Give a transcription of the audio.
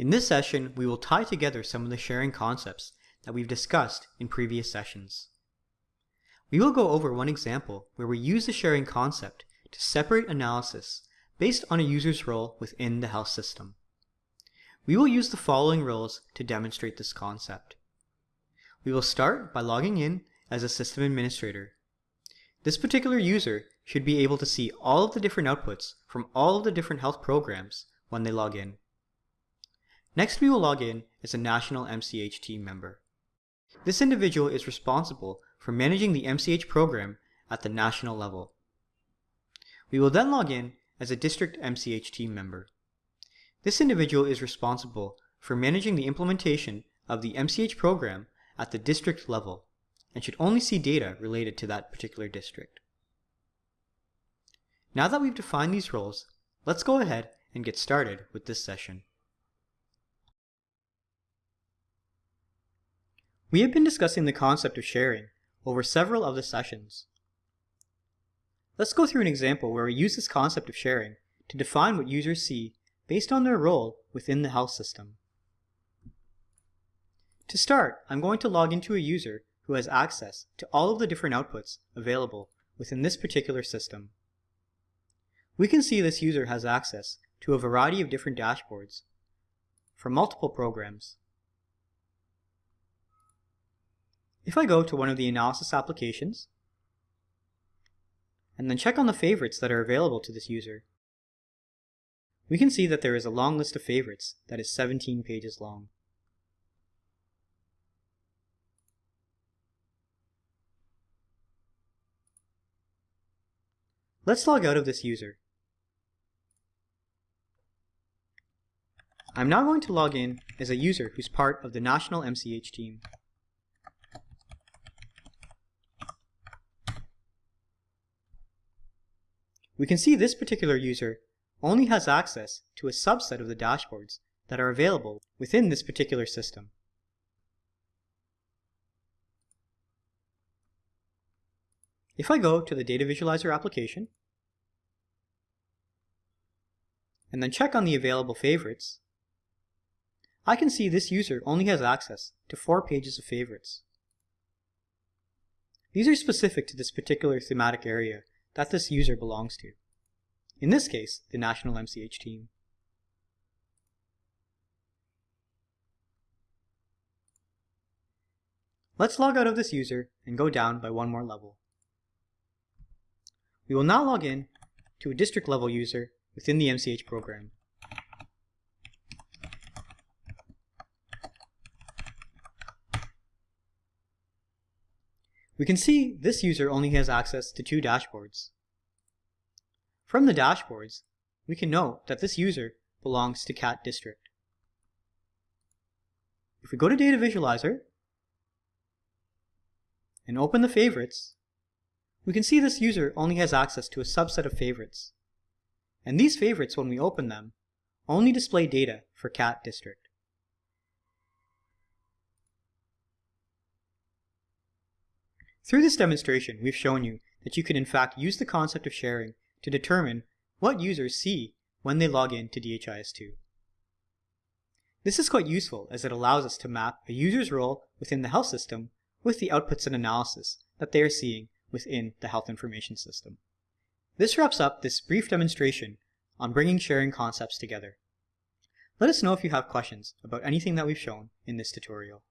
In this session, we will tie together some of the sharing concepts that we've discussed in previous sessions. We will go over one example where we use the sharing concept to separate analysis based on a user's role within the health system. We will use the following roles to demonstrate this concept. We will start by logging in as a system administrator. This particular user should be able to see all of the different outputs from all of the different health programs when they log in. Next, we will log in as a national MCH team member. This individual is responsible for managing the MCH program at the national level. We will then log in as a district MCH team member. This individual is responsible for managing the implementation of the MCH program at the district level and should only see data related to that particular district. Now that we've defined these roles, let's go ahead and get started with this session. We have been discussing the concept of sharing over several of the sessions. Let's go through an example where we use this concept of sharing to define what users see based on their role within the health system. To start, I'm going to log into a user who has access to all of the different outputs available within this particular system. We can see this user has access to a variety of different dashboards for multiple programs. If I go to one of the analysis applications and then check on the favorites that are available to this user, we can see that there is a long list of favorites that is 17 pages long. Let's log out of this user. I'm now going to log in as a user who's part of the National MCH team. We can see this particular user only has access to a subset of the dashboards that are available within this particular system. If I go to the Data Visualizer application, and then check on the available favorites, I can see this user only has access to four pages of favorites. These are specific to this particular thematic area that this user belongs to. In this case, the National MCH team. Let's log out of this user and go down by one more level. We will now log in to a district level user within the MCH program. We can see this user only has access to two dashboards. From the dashboards, we can note that this user belongs to CAT district. If we go to Data Visualizer and open the favorites, we can see this user only has access to a subset of favorites. And these favorites, when we open them, only display data for CAT district. Through this demonstration, we've shown you that you can in fact use the concept of sharing to determine what users see when they log in to DHIS2. This is quite useful as it allows us to map a user's role within the health system with the outputs and analysis that they are seeing within the health information system. This wraps up this brief demonstration on bringing sharing concepts together. Let us know if you have questions about anything that we've shown in this tutorial.